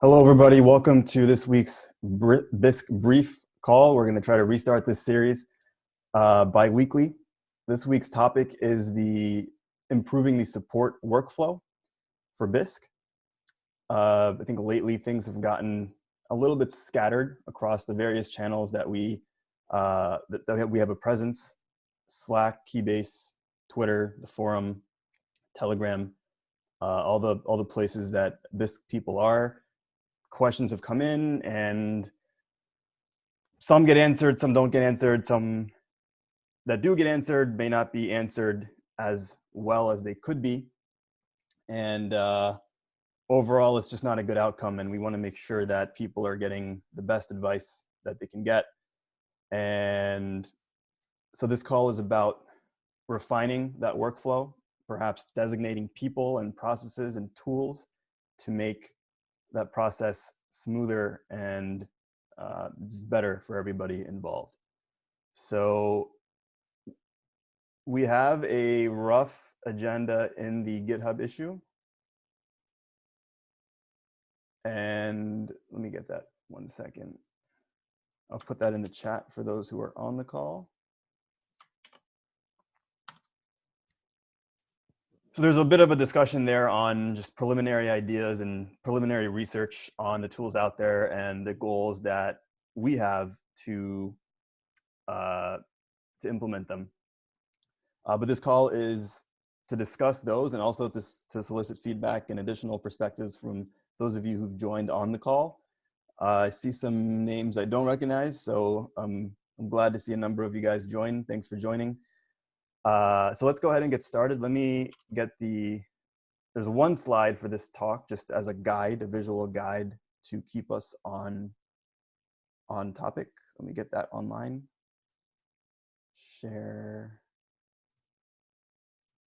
Hello, everybody. Welcome to this week's Bisq Brief call. We're going to try to restart this series uh, bi-weekly. This week's topic is the improving the support workflow for Bisq. Uh, I think lately things have gotten a little bit scattered across the various channels that we uh, that, that we have a presence: Slack, Keybase, Twitter, the forum, Telegram, uh, all the all the places that Bisq people are questions have come in and some get answered, some don't get answered, some that do get answered may not be answered as well as they could be. And uh, overall, it's just not a good outcome. And we want to make sure that people are getting the best advice that they can get. And so this call is about refining that workflow, perhaps designating people and processes and tools to make that process smoother and uh, just better for everybody involved. So we have a rough agenda in the GitHub issue. And let me get that one second. I'll put that in the chat for those who are on the call. So there's a bit of a discussion there on just preliminary ideas and preliminary research on the tools out there and the goals that we have to uh, to implement them. Uh, but this call is to discuss those and also to, to solicit feedback and additional perspectives from those of you who've joined on the call. Uh, I see some names I don't recognize, so um, I'm glad to see a number of you guys join. Thanks for joining. Uh, so let's go ahead and get started. Let me get the, there's one slide for this talk just as a guide, a visual guide to keep us on, on topic. Let me get that online. Share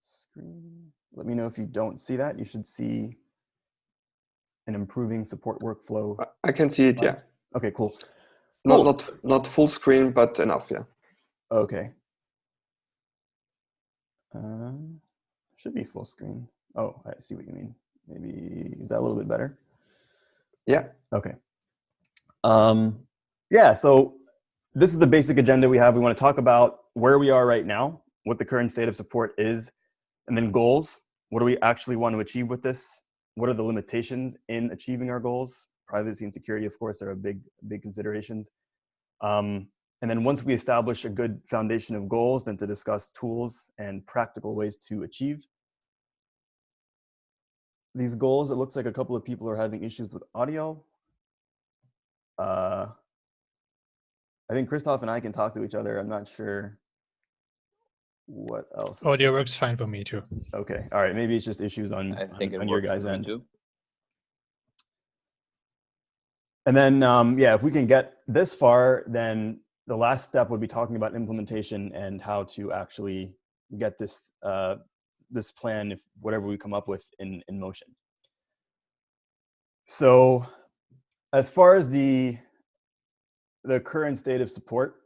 screen. Let me know if you don't see that. You should see an improving support workflow. I can see it, yeah. Okay, cool. Not, cool. not, not full screen, but enough, yeah. Okay, uh, should be full screen. Oh, I see what you mean. Maybe, is that a little bit better? Yeah. Okay. Um, yeah, so this is the basic agenda we have. We want to talk about where we are right now, what the current state of support is, and then goals. What do we actually want to achieve with this? What are the limitations in achieving our goals? Privacy and security, of course, are a big, big considerations. Um, and then once we establish a good foundation of goals, then to discuss tools and practical ways to achieve these goals. It looks like a couple of people are having issues with audio. Uh, I think Christoph and I can talk to each other. I'm not sure what else. Audio works fine for me too. Okay. All right. Maybe it's just issues on, I think on, on your guys' end. Too. And then, um, yeah, if we can get this far, then the last step would be talking about implementation and how to actually get this uh, this plan, if whatever we come up with, in in motion. So, as far as the the current state of support,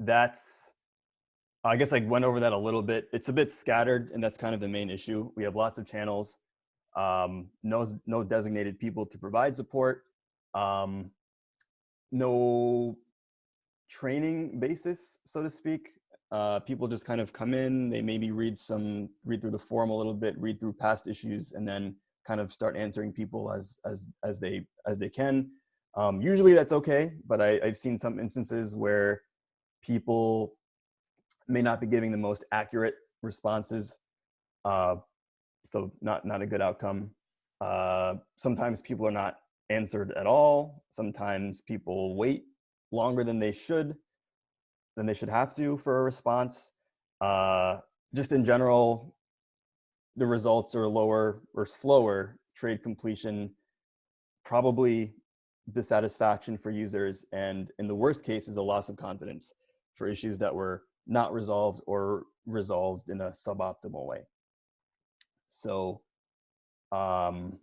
that's I guess I went over that a little bit. It's a bit scattered, and that's kind of the main issue. We have lots of channels, um, no no designated people to provide support, um, no training basis, so to speak. Uh, people just kind of come in, they maybe read some, read through the forum a little bit, read through past issues, and then kind of start answering people as as as they as they can. Um, usually that's okay, but I, I've seen some instances where people may not be giving the most accurate responses, uh, so not not a good outcome. Uh, sometimes people are not answered at all. Sometimes people wait longer than they should, than they should have to for a response. Uh, just in general, the results are lower or slower trade completion, probably dissatisfaction for users, and in the worst case is a loss of confidence for issues that were not resolved or resolved in a suboptimal way. So um,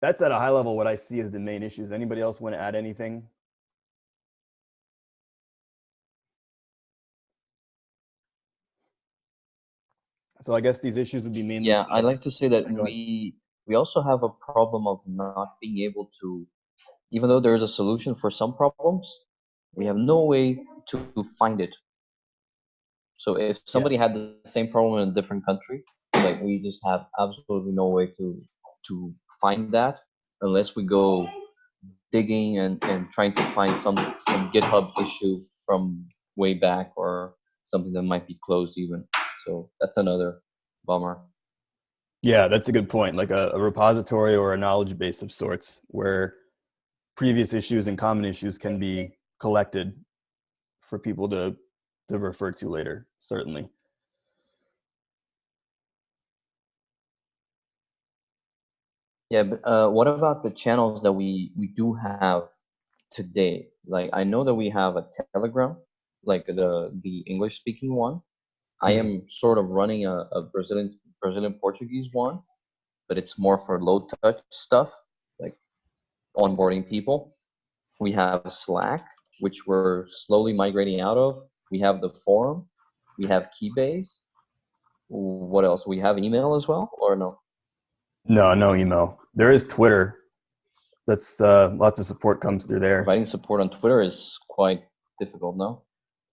that's at a high level what I see as the main issues. Anybody else want to add anything? So I guess these issues would be mainly. Yeah, I'd like to say that we we also have a problem of not being able to, even though there is a solution for some problems, we have no way to, to find it. So if somebody had the same problem in a different country, like we just have absolutely no way to to find that unless we go digging and, and trying to find some some GitHub issue from way back or something that might be closed even. So that's another bummer. Yeah, that's a good point. Like a, a repository or a knowledge base of sorts where previous issues and common issues can be collected for people to to refer to later, certainly. Yeah, but uh, what about the channels that we we do have today? Like I know that we have a Telegram, like the the English speaking one. I am sort of running a, a Brazilian Brazilian Portuguese one, but it's more for low touch stuff, like onboarding people. We have Slack, which we're slowly migrating out of. We have the forum. We have Keybase. What else? We have email as well, or no? No, no email. There is Twitter. That's uh, lots of support comes through there. Providing support on Twitter is quite difficult, no?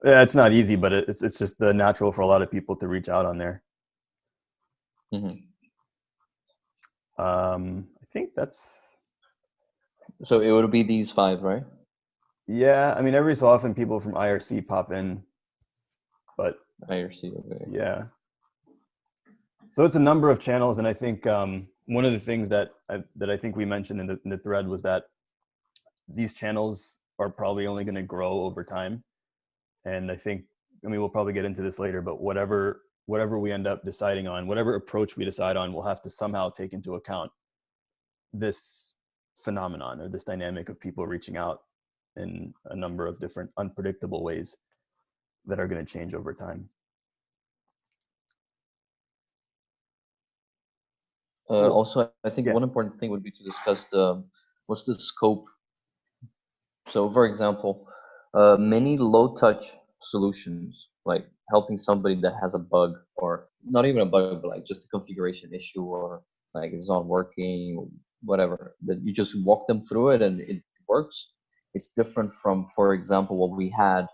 Yeah, it's not easy, but it's it's just the natural for a lot of people to reach out on there. hmm Um, I think that's So it would be these five, right? yeah. I mean, every so often people from IRC pop in, but IRC. Okay. yeah. So it's a number of channels, and I think um, one of the things that I, that I think we mentioned in the, in the thread was that these channels are probably only going to grow over time, and I think I mean we'll probably get into this later, but whatever whatever we end up deciding on, whatever approach we decide on, we'll have to somehow take into account this phenomenon or this dynamic of people reaching out in a number of different unpredictable ways that are going to change over time. Uh, also, I think Yeah. one important thing would be to discuss the what's the scope. So, for example, uh, many low-touch solutions, like helping somebody that has a bug, or not even a bug, but like just a configuration issue, or like it's not working, whatever. That you just walk them through it and it works. It's different from, for example, what we had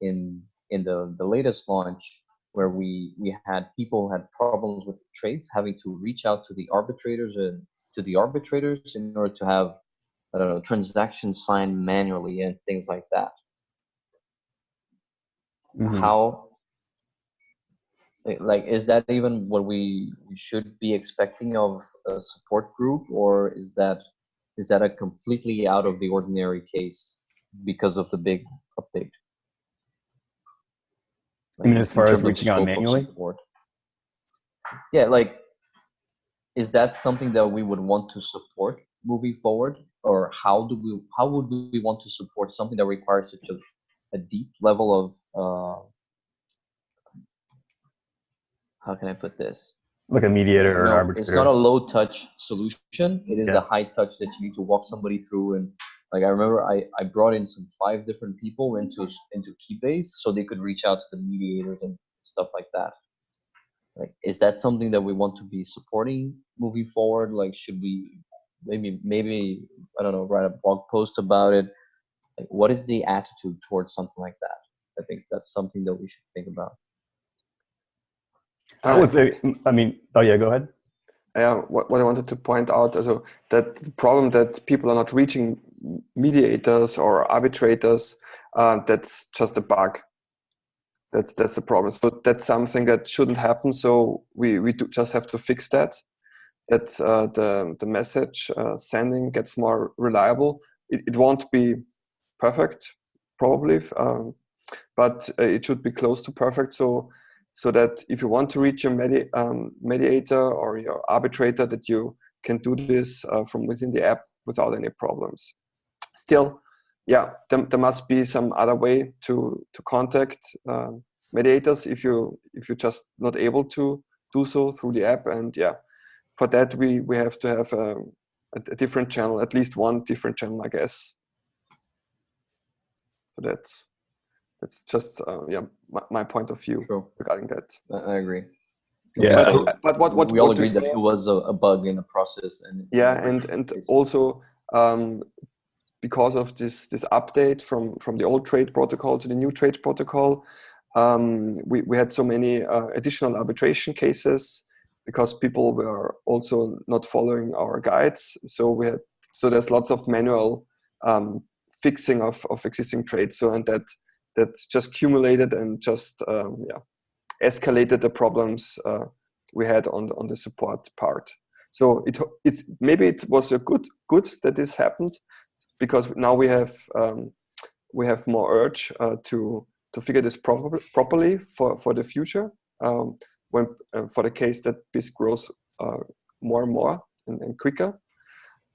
in in the the latest launch where we we had people who had problems with trades having to reach out to the arbitrators and to the arbitrators in order to have I don't know transactions signed manually and things like that. Mhm. How eh, like is that even what we, we should be expecting of a support group or is that is that a completely out of the ordinary case because of the big update? I mean, as far as reaching out manually? support. Yeah, like, is that something that we would want to support moving forward, or how do we how would we want to support something that requires such a, a deep level of uh, how can I put this? like a mediator or an No, arbitrator. it's not a low touch solution. It is Yeah. a high touch that you need to walk somebody through. And like I remember, I, I brought in some five different people into into Keybase so they could reach out to the mediators and stuff like that. Like, is that something that we want to be supporting moving forward? Like, should we maybe maybe I don't know write a blog post about it? Like, what is the attitude towards something like that? I think that's something that we should think about. I would say, I mean, oh yeah, go ahead. yeah, what, what I wanted to point out, also that the problem that people are not reaching mediators or arbitrators, uh, that's just a bug. That's that's the problem. So that's something that shouldn't happen. So we we do just have to fix that. That uh, the the message uh, sending gets more reliable. It, it won't be perfect, probably, um, but uh, it should be close to perfect. So so that if you want to reach your medi um, mediator or your arbitrator, that you can do this uh, from within the app without any problems. Still, yeah, there, there must be some other way to to contact um, mediators if you if you're just not able to do so through the app. And yeah, for that we we have to have um, a, a different channel, at least one different channel, I guess. So that's that's just uh, yeah my, my point of view True. regarding that. I, I agree. Yeah. So But, but what what we all what you agreed that it was a, a bug in the process, and yeah and and basically- also um, because of this this update from from the old trade protocol to the new trade protocol um, we, we had so many uh, additional arbitration cases because people were also not following our guides so we had so there's lots of manual um, fixing of, of existing trades. So and that that just accumulated and just um, yeah escalated the problems uh, we had on the, on the support part. So it it's maybe it was a good good that this happened because now we have um, we have more urge uh, to to figure this proper, properly for for the future um, when uh, for the case that this grows uh, more and more and, and quicker.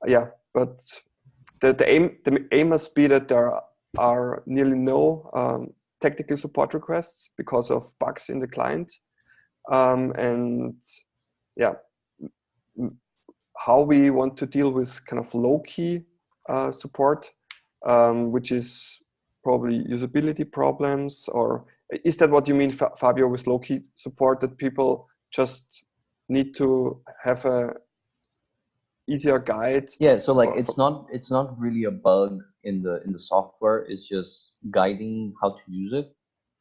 Yeah but the, the aim the aim must be that there are nearly no um, technical support requests because of bugs in the client. Um, and yeah how we want to deal with kind of low key uh, support um, which is probably usability problems or is that what you mean fabio with low key support that people just need to have a easier guide yeah so like for- it's for- not it's not really a bug in the in the software. It's just guiding how to use it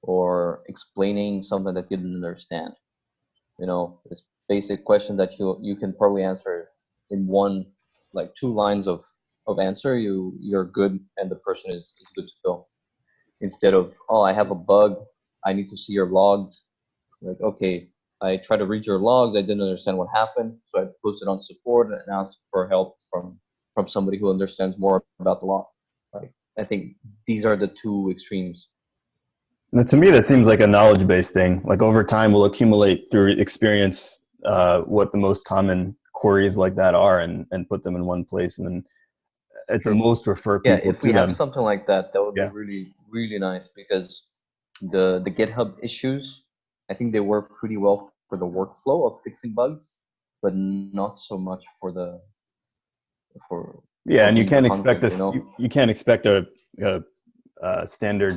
or explaining something that you didn't understand. You know it's basic question that you you can probably answer in one like two lines of of answer. You you're good and the person is is good to go. Instead of oh i have a bug. I need to see your logs. Like okay i try to read your logs i didn't understand what happened so i posted on support and asked for help from from somebody who understands more about the log like i think these are the two extremes Now, to me, that seems like a knowledge-based thing. Like over time, we'll accumulate through experience uh, what the most common queries like that are, and and put them in one place, and then at the most refer people yeah if we them. have something like that that would Yeah. be really really nice because the the github issues i think they work pretty well for the workflow of fixing bugs but not so much for the for yeah, and you can't expect this. you know? You, you can't expect a, a, a standard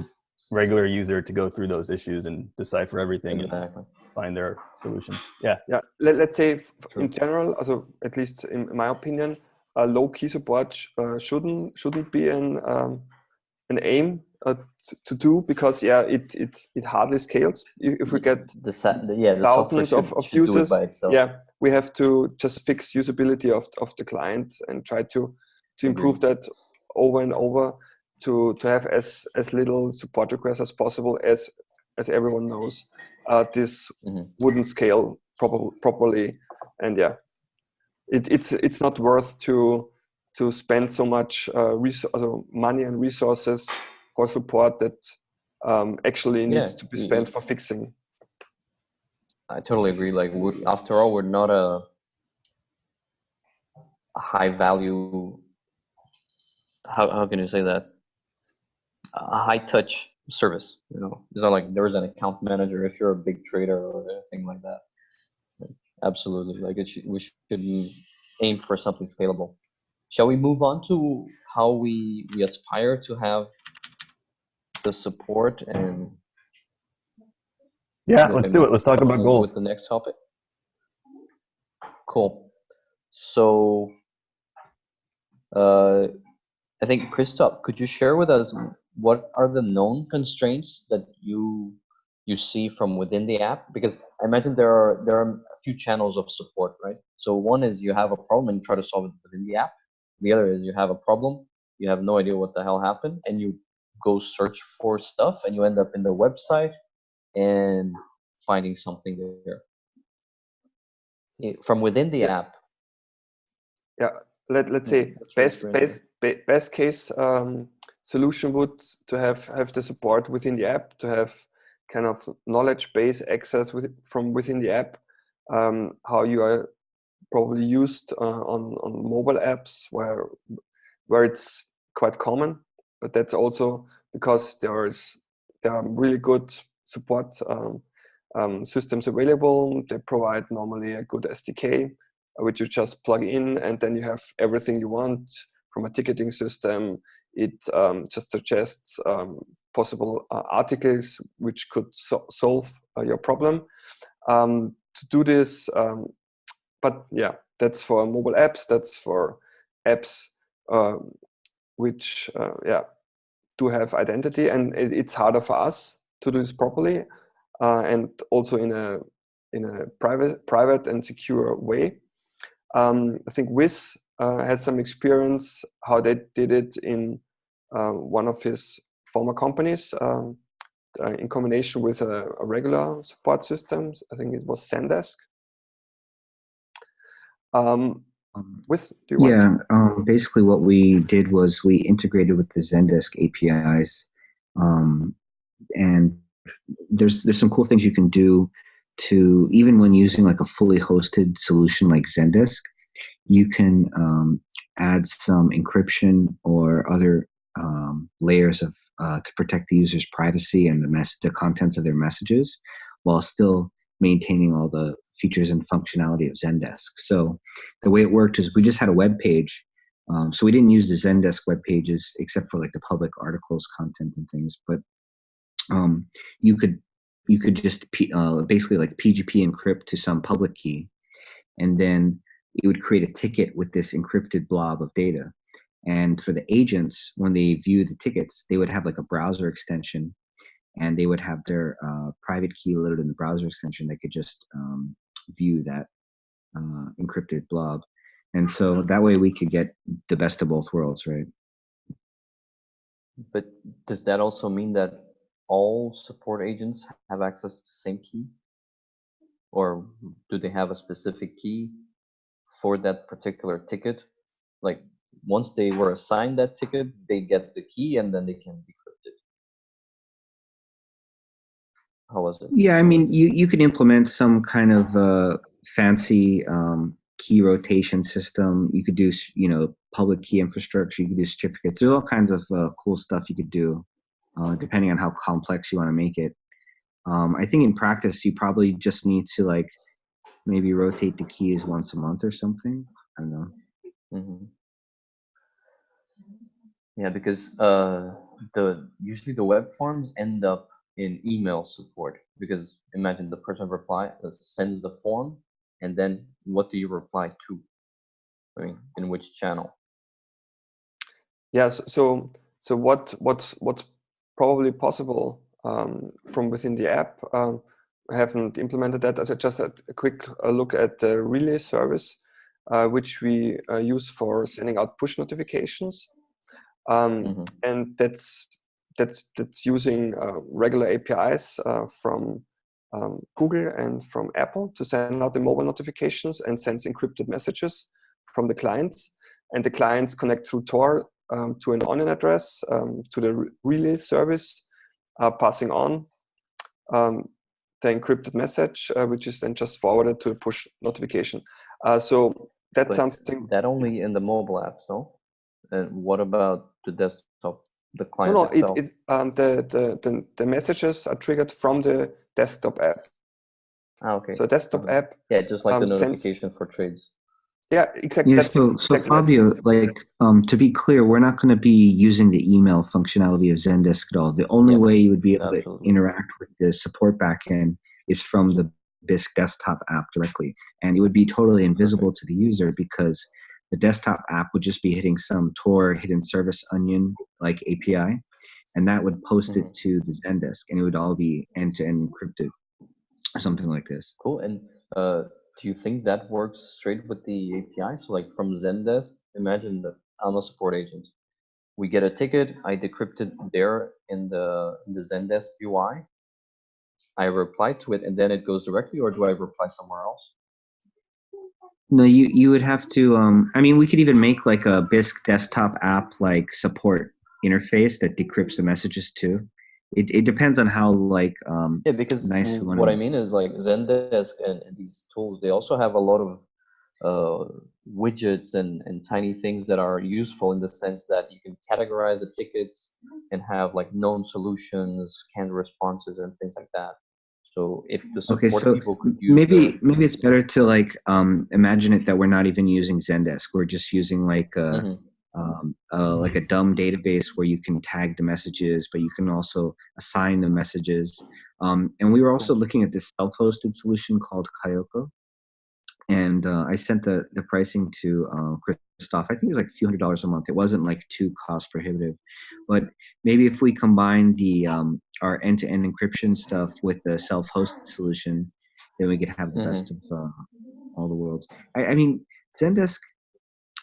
regular user to go through those issues and decipher everything and find their solution. Yeah, yeah let, let's say True. in general also at least in my opinion uh, low key support uh, shouldn't shouldn't be an um, an aim uh, to do because yeah it it it hardly scales. If, we get the, yeah the thousands should, of, of should do it users by itself. yeah we have to just fix usability of, of the client and try to to improve that over and over to to have as as little support requests as possible as as everyone knows. Uh, this Mhm. wouldn't scale proper, properly. And yeah it, it's it's not worth to to spend so much uh, money and resources for support that um, actually needs Yeah, to be spent for fixing I totally agree. Like, after all, we're not a, a high value. How how can you say that? A high touch service. You know, it's not like there is an account manager if you're a big trader or anything like that. Like, absolutely, like it should, we should aim for something scalable. Shall we move on to how we we aspire to have the support and yeah. Let's do it. Let's talk about with goals. the next topic. Cool. So, uh, I think Christoph, could you share with us what are the known constraints that you you see from within the app? Because I imagine there are there are a few channels of support, right? So one is you have a problem and you try to solve it within the app. The other is you have a problem, you have no idea what the hell happened, and you go search for stuff, and you end up in the website and finding something there. From within the app, let, let's say that's best best be- best case um, solution would to have have the support within the app to have kind of knowledge base access with, from within the app um, how you are probably used uh, on on mobile apps where where it's quite common but that's also because there is there are really good support um, um, systems available they provide normally a good SDK which you just plug in and then you have everything you want from a ticketing system. It um, just suggests um, possible uh, articles which could so solve uh, your problem. Um, to do this. But yeah, that's for mobile apps. That's for apps um, which uh, yeah do have identity, and it, it's harder for us to do this properly, uh, and also in a in a private private and secure way. Um, I think Wiz uh, had some experience how they did it in uh, one of his former companies um, uh, in combination with a, a, regular support systems. I think it was Zendesk. Um, um, with yeah, um, basically what we did was we integrated with the Zendesk APIs, um, and there's there's some cool things you can do to even when using like a fully hosted solution like Zendesk, you can um, add some encryption or other um, layers of uh, to protect the user's privacy and the mess the contents of their messages, while still maintaining all the features and functionality of Zendesk. So the way it worked is we just had a web page. Um, so we didn't use the Zendesk web pages except for like the public articles content and things, but um, you could you could just uh, basically like PGP encrypt to some public key, and then it would create a ticket with this encrypted blob of data. And for the agents, when they view the tickets, they would have like a browser extension and they would have their uh, private key loaded in the browser extension. They could just um, view that uh, encrypted blob. And so that way we could get the best of both worlds, right? But does that also mean that all support agents have access to the same key? Or do they have a specific key for that particular ticket? Like once they were assigned that ticket, they get the key and then they can decrypt How was it? Yeah, I mean, you, you can implement some kind of uh, fancy um, key rotation system. You could do, you know, public key infrastructure. You could do certificates. There's all kinds of uh, cool stuff you could do, uh, depending on how complex you want to make it. Um, I think in practice, you probably just need to like maybe rotate the keys once a month or something. I don't know. Mm -hmm. Yeah, because uh, the usually the web forms end up in email support because imagine the person reply uh, sends the form and then what do you reply to? I mean, in which channel? Yes. So so what what's what's probably possible um, from within the app? Um, I haven't implemented that. As I just had a quick uh, look at the relay service, uh, which we uh, use for sending out push notifications um, mm -hmm. and that's that's that's using uh, regular APIs uh, from um, Google and from Apple to send out the mobile notifications and sends encrypted messages from the clients. And the clients connect through Tor um, to an onion address um, to the relay service, uh, passing on um, the encrypted message, uh, which is then just forwarded to a push notification. Uh, so that's but something that only in the mobile apps, no? And what about the desktop, the client no, no, itself? It, it, um, the, the, the, the messages are triggered from the desktop app. Ah, okay. So desktop mm -hmm. app. Yeah, just like um, the notification for trades. Yeah, exactly. Yeah, so, so Fabio, like um, to be clear, we're not going to be using the email functionality of Zendesk at all. The only yeah, way you would be able absolutely. to interact with the support backend is from the Bisq desktop app directly, and it would be totally invisible okay. to the user because the desktop app would just be hitting some Tor hidden service onion like API, and that would post it mm-hmm. to the Zendesk, and it would all be end to end encrypted or something like this. Cool. And uh, do you think that works straight with the API? So, like from Zendesk, imagine that I'm a support agent. We get a ticket. I decrypt it there in the in the Zendesk UI. I reply to it, and then it goes directly, or do I reply somewhere else? No, you you would have to. Um, I mean, we could even make like a Bisq desktop app like support interface that decrypts the messages too. It it depends on how like um, yeah because nice what I mean is like Zendesk and, and these tools they also have a lot of uh, widgets and, and tiny things that are useful in the sense that you can categorize the tickets and have like known solutions, canned responses, and things like that. So if the support okay, so people could use maybe the, maybe it's better to like um, imagine it that we're not even using Zendesk. We're just using like a, mm -hmm. um, uh, like a dumb database where you can tag the messages, but you can also assign the messages. Um, and we were also looking at this self-hosted solution called Kayako. And uh, I sent the, the pricing to uh, Christoph. I think it was like a few hundred dollars a month. It wasn't like too cost prohibitive. But maybe if we combine the um, our end-to-end encryption stuff with the self-hosted solution, then we could have the best of uh, all the worlds. I, I mean, Zendesk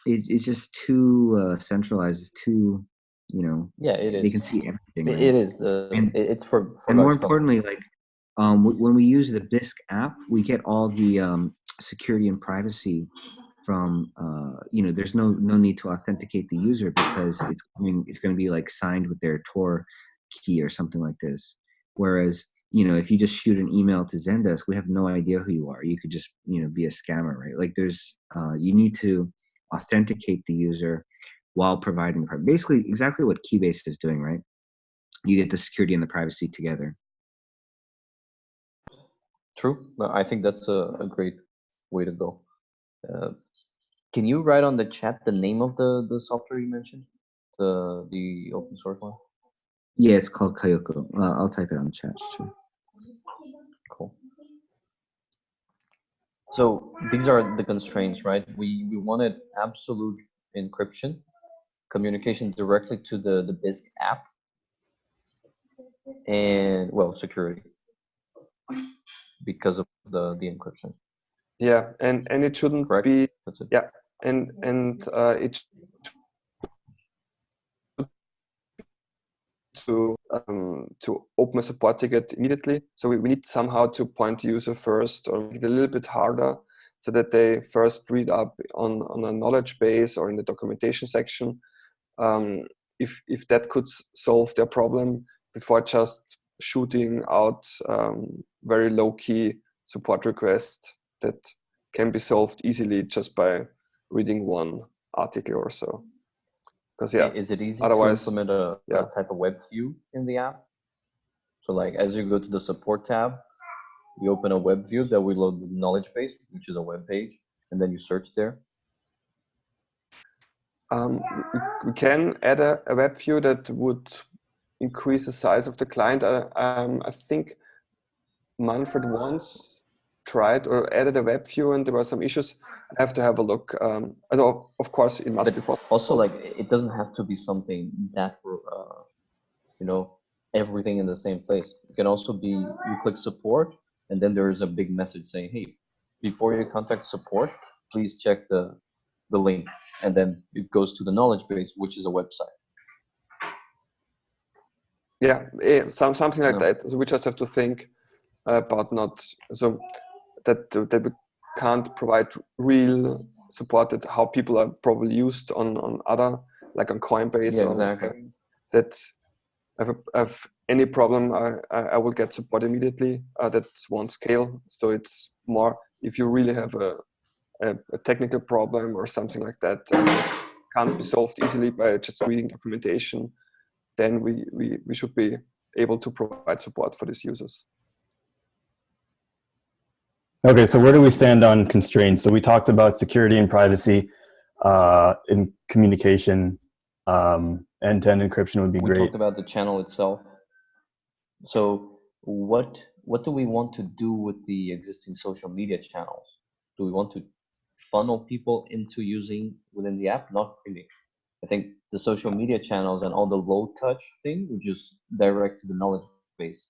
is, is just too uh, centralized. It's too, you know, Yeah, it is. they can see everything. Right? it is the. And- it's for. for and more importantly, like um, w- when we use the Bisq app, we get all the um, security and privacy from uh, you know. There's no no need to authenticate the user because it's coming. It's going to be like signed with their Tor key or something like this. Whereas you know, if you just shoot an email to Zendesk, we have no idea who you are. You could just you know be a scammer, right? Like there's uh, you need to authenticate the user while providing basically exactly what Keybase is doing, right? You get the security and the privacy together. True. I think that's a, a great way to go. Uh, can you write on the chat the name of the, the software you mentioned? The the open source one? Yeah, it's called Kayako. Uh, I'll type it on the chat too. Cool. So these are the constraints, right? We we wanted absolute encryption, communication directly to the the Bisq app, and well, security because of the the encryption. Yeah, and and it shouldn't Correct. be That's it. Yeah. and and uh, it to um, to open a support ticket immediately. So we, we need somehow to point the user first or make it a little bit harder so that they first read up on, on a knowledge base or in the documentation section. Um, if, if that could solve their problem before just shooting out um, very low key support requests that can be solved easily just by reading one article or so. Because yeah, Is it easy otherwise- to implement a, yeah. a type of web view in the app? So like as you go to the support tab, we open a web view that we load the knowledge base, which is a web page, and then you search there. um, we, can add a, a web view that would increase the size of the client. Uh, um, I think Manfred once tried or added a web view and there were some issues. I have to have a look. Um, although, of course, it must But be possible. Also, like it doesn't have to be something that uh, you know everything in the same place. It can also be you click support, and then there is a big message saying, "Hey, before you contact support, please check the the link," and then it goes to the knowledge base, which is a website. Yeah, eh, some, something like Yeah. that. So we just have to think about not so that that we can't provide real support that how people are probably used on on other like on Coinbase. Yeah, or exactly. That if I have any problem, I I will get support immediately. Uh, that won't scale. So it's more if you really have a a, a technical problem or something like that that can't be solved easily by just reading documentation then we, we, we should be able to provide support for these users. Okay, so where do we stand on constraints? So we talked about security and privacy uh, in communication. Um, end-to-end encryption would be we great. We talked about the channel itself. So what what do we want to do with the existing social media channels? Do we want to funnel people into using within the app? Not really. I think the social media channels and all the low touch thing which is direct to the knowledge base.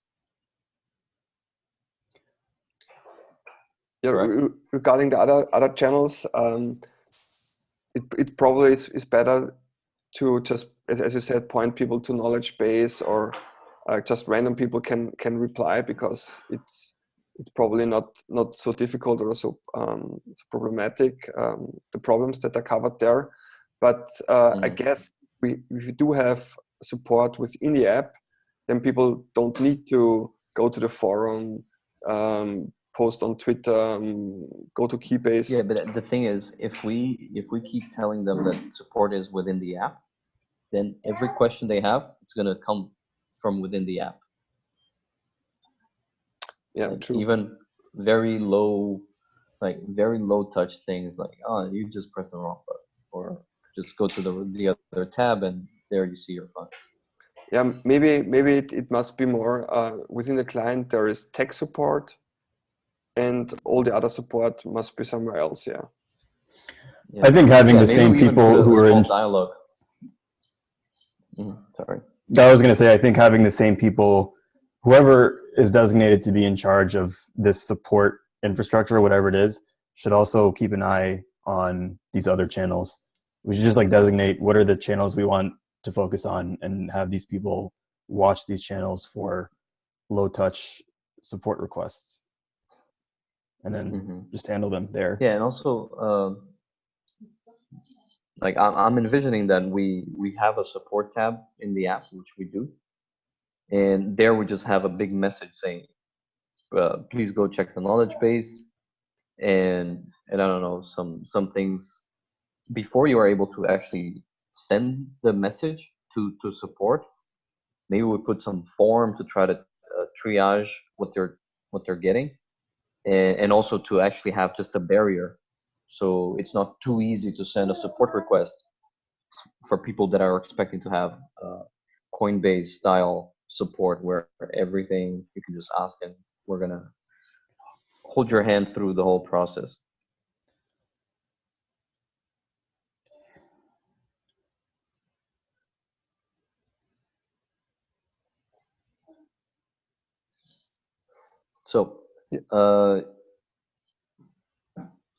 Yeah, Correct. re- regarding the other other channels, um, it, it probably is, is better to just, as, as you said, point people to knowledge base or uh, just random people can can reply because it's it's probably not not so difficult or so um, so problematic um, the problems that are covered there. But uh, I Mhm. guess we if we do have support within the app, then people don't need to go to the forum, um, post on Twitter, um, go to Keybase. Yeah, but the thing is, if we if we keep telling them that support is within the app, then every question they have, it's gonna come from within the app. yeah, like true. even very low like very low touch things like oh you just press the wrong button or just go to the the other tab and there you see your funds yeah, maybe maybe it, it must be more uh, within the client. There is tech support, and all the other support must be somewhere else. Yeah. Yeah. I think having Yeah, the same people who are small in. dialogue. Mhm, sorry. I was going to say, I think having the same people, whoever is designated to be in charge of this support infrastructure, whatever it is, should also keep an eye on these other channels. We should just like designate what are the channels we want to focus on and have these people watch these channels for low touch support requests and then Mhm. just handle them there. Yeah, and also, um, like I'm, I'm envisioning that we we have a support tab in the app, which we do, and there we just have a big message saying, uh, "Please go check the knowledge base," and and I don't know some some things before you are able to actually send the message to to support. Maybe we put some form to try to uh, triage what they're what they're getting and, also to actually have just a barrier so it's not too easy to send a support request for people that are expecting to have uh, coinbase style support where everything you can just ask and we're gonna hold your hand through the whole process so. Uh,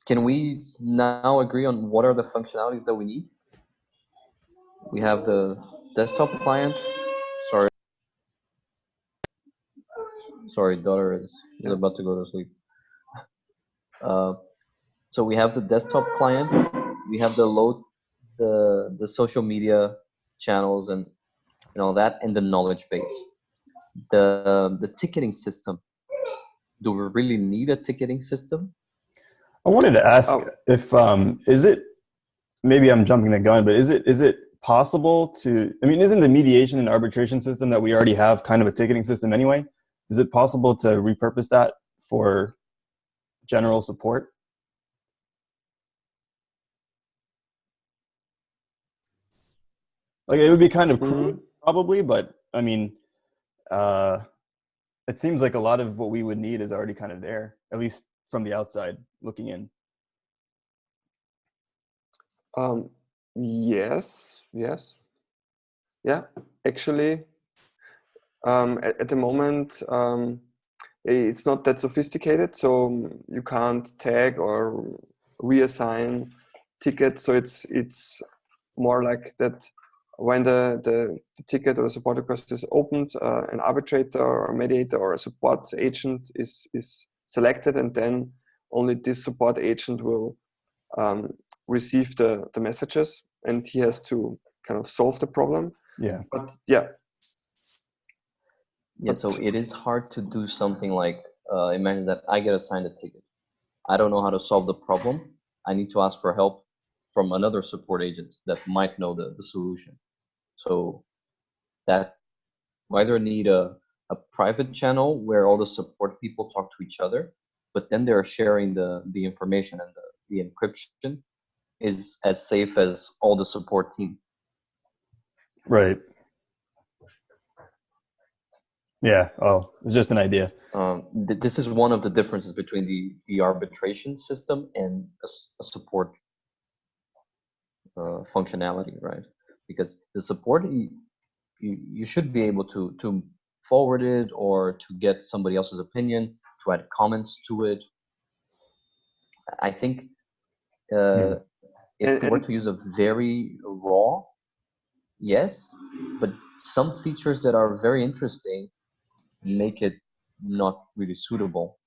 can we now agree on what are the functionalities that we need? We have the desktop client. Sorry. Sorry, daughter is, is about to go to sleep. Uh, so we have the desktop client. We have the load, the the social media channels and and all that, and the knowledge base. The the ticketing system. Do we really need a ticketing system? I wanted to ask Oh. if um, is it maybe I'm jumping the gun, but is it is it possible to? I mean, isn't the mediation and arbitration system that we already have kind of a ticketing system anyway? Is it possible to repurpose that for general support? Like it would be kind of crude, probably, but I mean, uh, it seems like a lot of what we would need is already kind of there, at least from the outside looking in. Um, yes, yes. Yeah, actually, um, at, at the moment, um, it's not that sophisticated, so you can't tag or reassign tickets. So it's it's more like that when the, the, the ticket or the support request is opened, uh, an arbitrator or mediator or a support agent is is selected, and then only this support agent will um, receive the, the messages and he has to kind of solve the problem. Yeah. But yeah, Yeah, so it is hard to do something like uh, imagine that I get assigned a ticket. I don't know how to solve the problem. I need to ask for help from another support agent that might know the, the solution. So that we either need a, a private channel where all the support people talk to each other, but then they're sharing the, the information and the, the encryption is as safe as all the support team. Right. Yeah. Oh, it's just an idea. Um, th- this is one of the differences between the, the arbitration system and a support uh, functionality, right? Because the support, you, you, should be able to, to forward it or to get somebody else's opinion, to add comments to it. I think uh, if And- we were and- to use a very raw, yes, but some features that are very interesting make it not really suitable.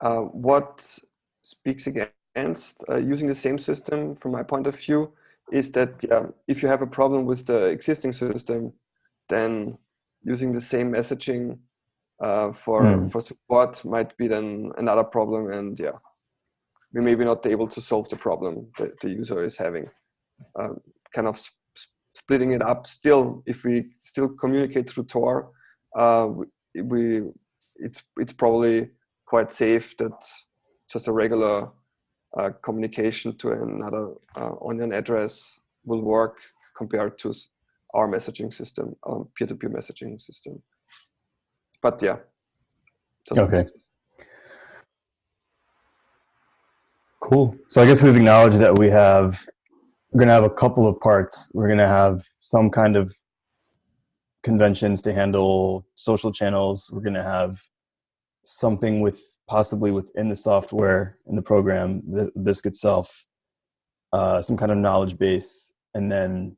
uh, what speaks against uh, using the same system from my point of view is that yeah, if you have a problem with the existing system, then using the same messaging uh, for Hmm. for support might be then another problem, and yeah, we may be not able to solve the problem that the user is having. Um, kind of sp- sp- splitting it up. Still, if we still communicate through Tor, uh, we, we it's it's probably quite safe that just a regular uh, communication to another uh, onion address will work compared to our messaging system, um, peer-to-peer messaging system. But yeah. Okay. Cool. So I guess we've acknowledged that we have, we're going to have a couple of parts. We're going to have some kind of conventions to handle social channels. We're going to have something with possibly within the software in the program, the Bisq itself, uh, some kind of knowledge base, and then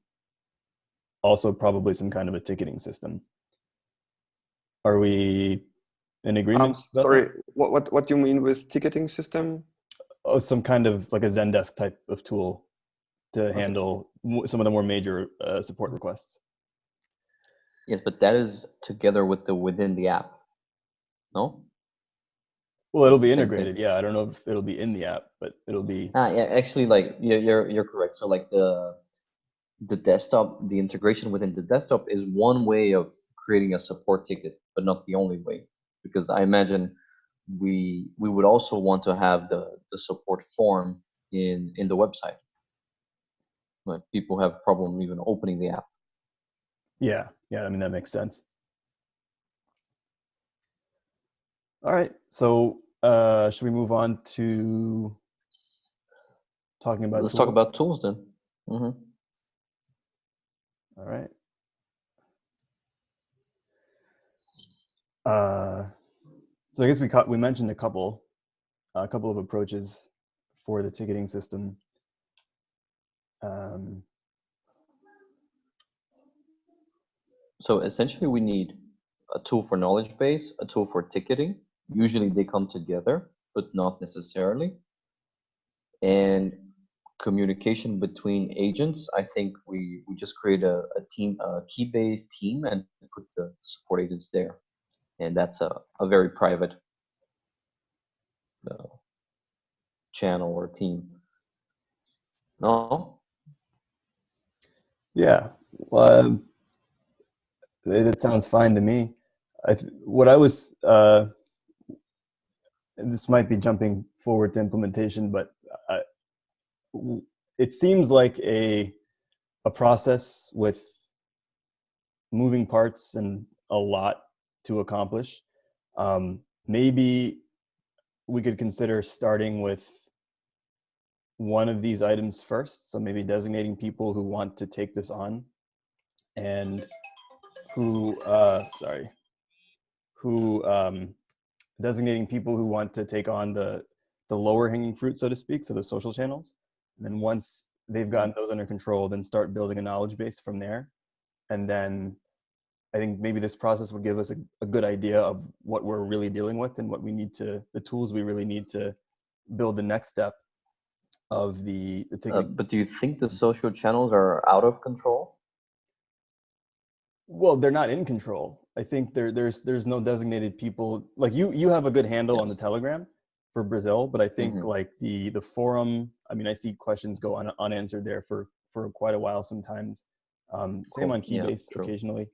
also probably some kind of a ticketing system. Are we in agreement? Um, sorry, what, what, what do you mean with ticketing system? oh, some kind of like a Zendesk type of tool to handle some of the more major uh, support requests. Yes, but that is together with the within the app. No? Well, it'll be integrated. Yeah, I don't know if it'll be in the app, but it'll be. Ah, yeah, actually, like you're you're you're correct. So like the the desktop, the integration within the desktop is one way of creating a support ticket, but not the only way. Because I imagine we we would also want to have the the support form in in the website. Like people have a problem even opening the app. Yeah, yeah. I mean that makes sense. All right. So uh, should we move on to talking about? Let's talk about tools then. hmm All right. Uh, so I guess we caught, we mentioned a couple, a couple of approaches for the ticketing system. Um, So essentially, we need a tool for knowledge base, a tool for ticketing. Usually they come together, but not necessarily. And communication between agents. I think we, we just create a, a team, a Keybase team and put the support agents there. And that's a, a very private uh, channel or team. No? Yeah, well, um, that sounds fine to me. I th- what I was, uh, this might be jumping forward to implementation, but w- it seems like a a process with moving parts and a lot to accomplish. Um, maybe we could consider starting with one of these items first. So maybe designating people who want to take this on and who, uh, sorry, who, um, designating people who want to take on the, the lower hanging fruit, so to speak, so the social channels. And then once they've gotten those under control, then start building a knowledge base from there. And then I think maybe this process would give us a, a good idea of what we're really dealing with and what we need to, the tools we really need to build the next step of the, the Uh, but do you think the social channels are out of control? Well, they're not in control. I think there, there's there's no designated people like you. You have a good handle on the Telegram for Brazil, but I think Mhm. like the the forum. I mean, I see questions go un, unanswered there for for quite a while sometimes. Um, same on Keybase true. occasionally.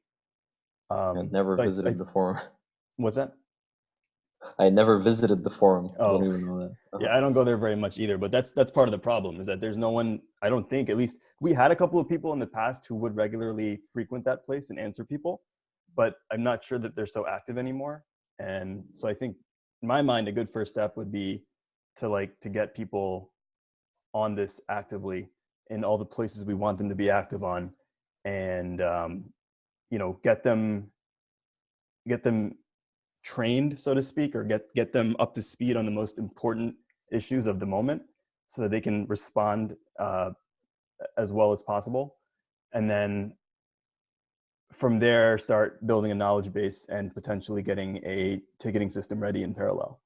Um, never visited I- the forum. what's that? I never visited the forum. Oh. Don't even know that. Uh-huh. Yeah, I don't go there very much either, but that's that's part of the problem is that there's no one. I don't think at least we had a couple of people in the past who would regularly frequent that place and answer people, but I'm not sure that they're so active anymore. And so I think, in my mind, a good first step would be to like to get people on this actively in all the places we want them to be active on, and um, you know, get them get them trained, so to speak, or get get them up to speed on the most important issues of the moment, so that they can respond uh, as well as possible, and then from there start building a knowledge base and potentially getting a ticketing system ready in parallel.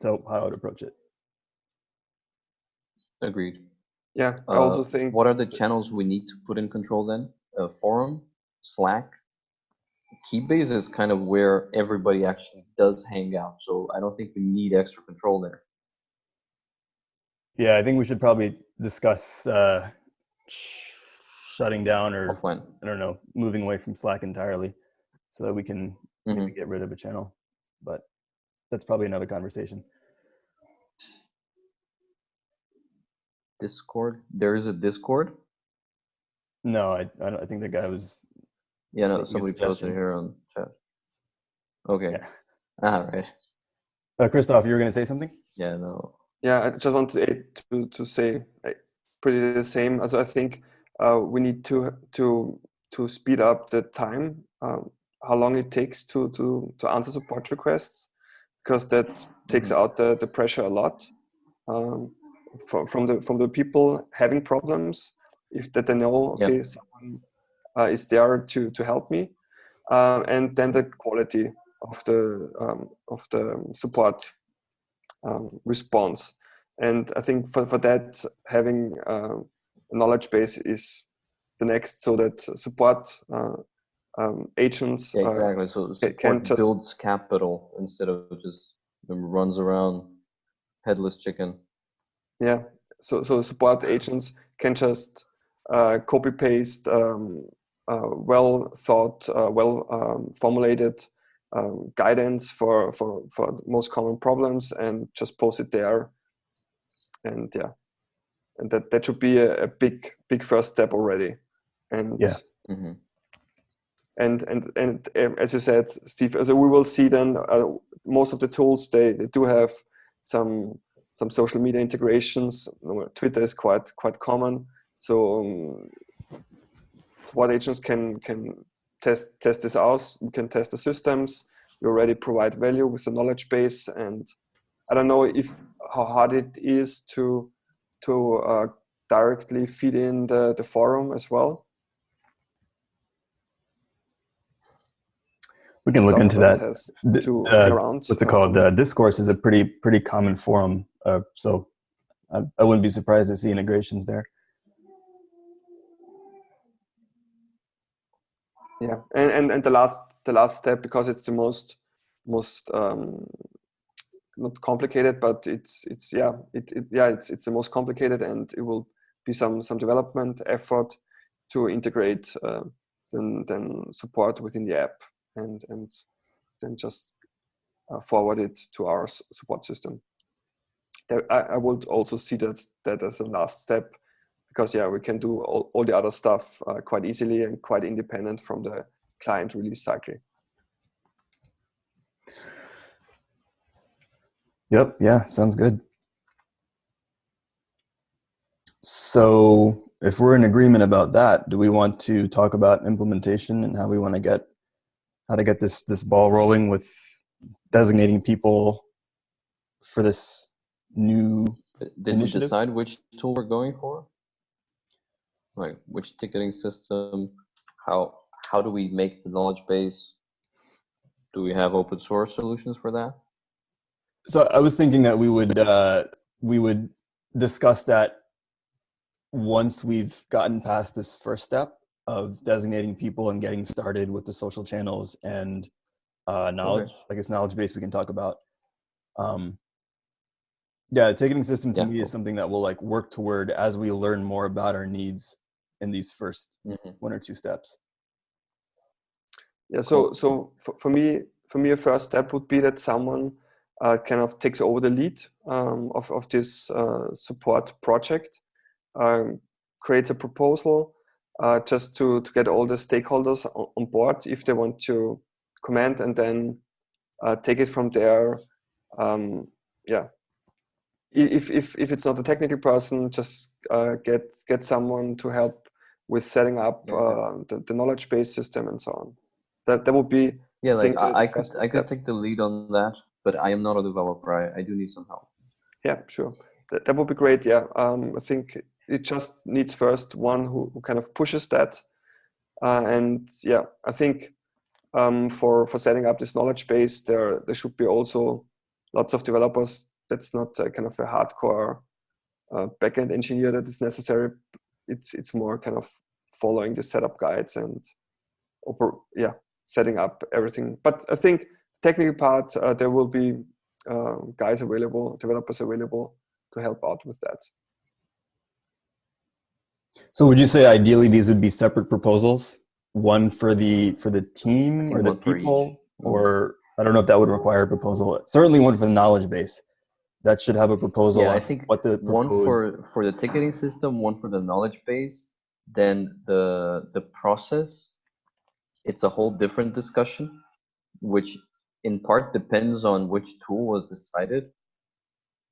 So how I would approach it. Agreed. Yeah, I Uh, also think What are the channels we need to put in control then? Uh, forum, Slack, Keybase is kind of where everybody actually does hang out. So I don't think we need extra control there. Yeah, I think we should probably discuss uh, sh- shutting down or Offline. I don't know, moving away from Slack entirely, so that we can maybe Mhm. get rid of a channel. But that's probably another conversation. Discord. There is a Discord. No, I, I, don't, I think the guy was. Yeah, no, somebody posted here on chat. Okay. Yeah. Ah, right. Uh, Christoph, you were going to say something? Yeah, no. Yeah, I just want to to, to say uh, pretty the same. Also, I think uh, we need to to to speed up the time, um, how long it takes to to to answer support requests, because that takes Mhm. out the, the pressure a lot um, from from the from the people having problems. If that they know, Yep. okay, someone uh, is there to to help me, uh, and then the quality of the um, of the support um, response. And I think for, for that, having uh, a knowledge base is the next, so that support uh, um, agents Yeah, uh, exactly. So can support just- builds capital instead of just um, runs around headless chicken. yeah so so support agents can just uh, copy paste um, well thought uh, well um, formulated um, guidance for for for most common problems and just post it there. And yeah. And that that should be a, a big big first step already. And Yeah. hmm and and and um, as you said steve so we will see then uh, most of the tools they, they do have some some social media integrations. Uh, twitter is quite quite common. So um, support agents can can test test this out we can test the systems we already provide value with the knowledge base and i don't know if how hard it is to to uh, directly feed in the, the forum as well We can look into that. The- to uh, around. what's it called? Uh, discourse is a pretty pretty common forum, uh, so I, I wouldn't be surprised to see integrations there. Yeah, and, and and the last the last step because it's the most most um, not complicated, but it's it's yeah it, it yeah it's it's the most complicated, and it will be some some development effort to integrate uh, then then support within the app and and then just uh, forward it to our support system. There, I, I would also see that that as a last step because yeah we can do all, all the other stuff uh, quite easily and quite independent from the client release cycle Yep. Yeah. Sounds good. So, if we're in agreement about that, do we want to talk about implementation and how we want to get how to get this this ball rolling with designating people for this new? Did we Initiative? decide which tool we're going for? Like which ticketing system? How how do we make the knowledge base? Do we have open source solutions for that? So, I was thinking that we would uh, we would discuss that once we've gotten past this first step of designating people and getting started with the social channels and uh, knowledge. I guess knowledge base we can talk about. Um, yeah, the ticketing system to Yeah, me cool. is something that we'll like work toward as we learn more about our needs in these first Mhm. one or two steps. yeah so Cool. so for, for me for me a first step would be that someone uh, kind of takes over the lead um, of, of this uh, support project um, creates a proposal uh, just to, to get all the stakeholders on, on board if they want to comment and then uh, take it from there um, yeah if, if, if it's not a technical person just uh, get get someone to help with setting up Yeah. uh, the, the knowledge base system and so on that that would be Yeah, like I, I could first I could take the lead on that, but I am not a developer. I, I do need some help. yeah sure that, that would be great yeah um, i think it just needs first one who, who kind of pushes that uh, and yeah i think um, for for setting up this knowledge base there there should be also lots of developers that's not a kind of a hardcore uh, backend engineer that is necessary it's it's more kind of following the setup guides and oper- yeah setting up everything but i think technical part uh, there will be uh, guys available developers available to help out with that So, would you say ideally these would be separate proposals, one for the for the team or the one for each. people, Mhm. or I don't know if that would require a proposal. Certainly, one for the knowledge base. That should have a proposal Yeah, I think what the One for for the ticketing system, one for the knowledge base, then the the process it's a whole different discussion, which in part depends on which tool was decided,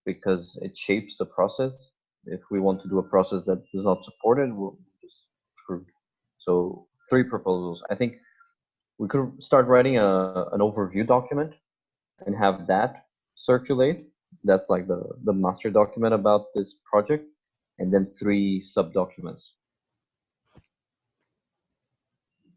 because it shapes the process. If we want to do a process that is not supported, we're just screwed. So three proposals. I think we could start writing a an overview document and have that circulate. That's like the the master document about this project, and then three sub documents.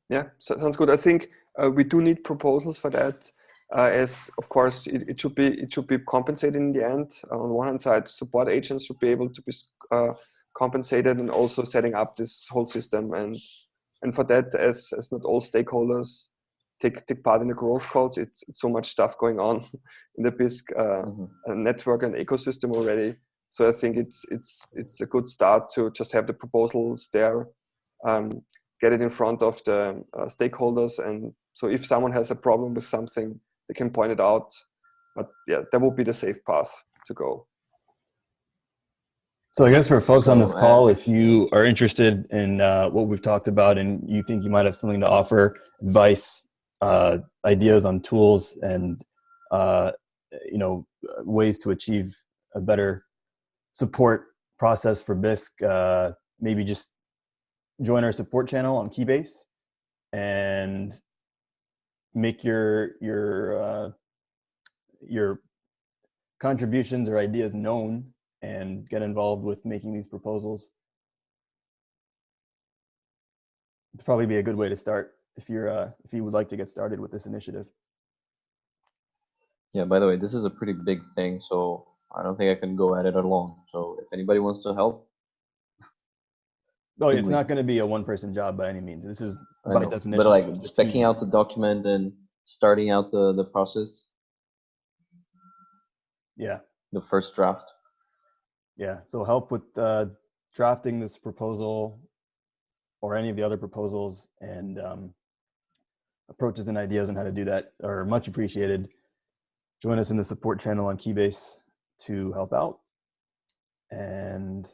Yeah, so, sounds good. I think uh, we do need proposals for that. Uh, as of course it, it should be it should be compensated in the end. On one hand side, support agents should be able to be uh, compensated, and also setting up this whole system. And and for that, as as not all stakeholders take take part in the growth calls, it's, it's so much stuff going on in the Bisq uh, Mhm. uh, network and ecosystem already. So I think it's it's it's a good start to just have the proposals there, um, get it in front of the uh, stakeholders, and so if someone has a problem with something, they can point it out. But yeah, that would be the safe path to go. So I guess for folks on this uh, call, if you are interested in uh, what we've talked about and you think you might have something to offer, advice, uh, ideas on tools, and uh, you know ways to achieve a better support process for Bisq, uh, maybe just join our support channel on Keybase and make your your uh, your contributions or ideas known and get involved with making these proposals. It'd probably be a good way to start if you're uh, if you would like to get started with this initiative. Yeah, by the way, this is a pretty big thing, so I don't think I can go at it alone. So if anybody wants to help, Oh, Think it's we- not going to be a one-person job by any means. This is by know, definition. but like specking out the document and starting out the the process, Yeah, the first draft. yeah. So help with uh, drafting this proposal or any of the other proposals and um, approaches and ideas on how to do that are much appreciated. Join us in the support channel on Keybase to help out. And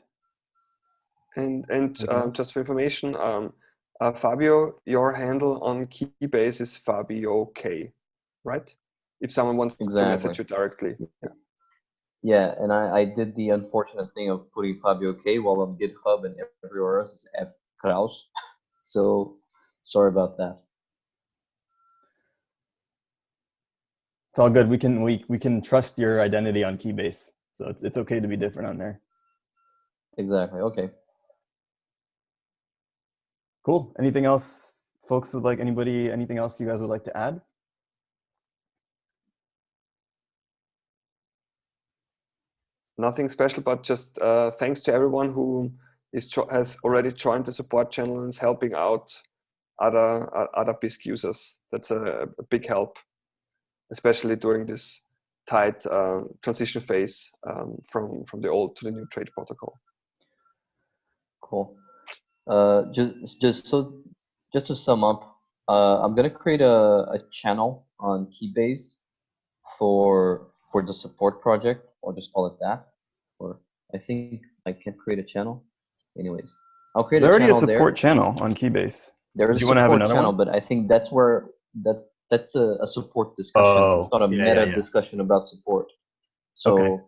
And and Okay. um, just for information, um, uh, Fabio, your handle on Keybase is Fabio K, right? If someone wants to message you directly. Yeah, and I, I did the unfortunate thing of putting Fabio K while on GitHub and everywhere else is F Kraus. So sorry about that. It's all good. We can we we can trust your identity on Keybase, so it's it's okay to be different on there. Exactly. Okay. Cool. Anything else, folks? Would like anybody? Anything else you guys would like to add? Nothing special, but just uh, thanks to everyone who is has already joined the support channel and is helping out other uh, other Bisq users. That's a, a big help, especially during this tight uh, transition phase um, from from the old to the new trade protocol. Cool. Uh, just just so just to sum up, uh, I'm gonna create a, a channel on Keybase for for the support project, or just call it that. Or I think I can create a channel. Anyways, I'll create There's a already a channel there. support channel on Keybase. There is a you wanna have support another channel, one? but I think that's where that that's a, a support discussion. Oh, it's Oh, not a yeah, yeah, meta yeah. discussion about support. So Okay.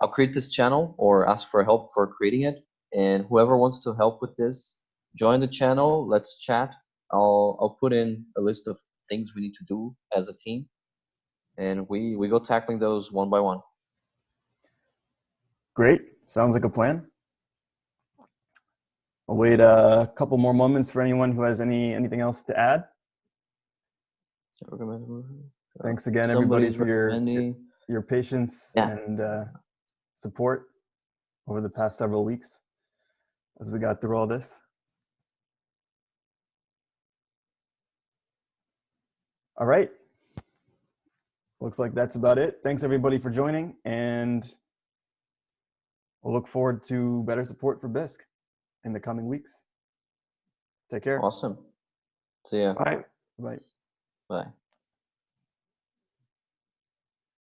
I'll create this channel or ask for help for creating it. And whoever wants to help with this, join the channel. Let's chat. I'll I'll put in a list of things we need to do as a team, and we we go tackling those one by one. Great. Sounds like a plan. I'll wait a couple more moments for anyone who has any anything else to add. Thanks again, everybody, for your your, your patience Yeah. and uh, support over the past several weeks as we got through all this. All right. Looks like that's about it. Thanks everybody for joining, and we'll look forward to better support for Bisq in the coming weeks. Take care. Awesome. See ya. Bye. Bye. Bye.